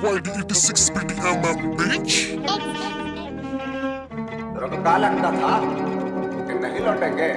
YD86 BDMM bitch रुक का लगता था कि नहीं लौटेंगे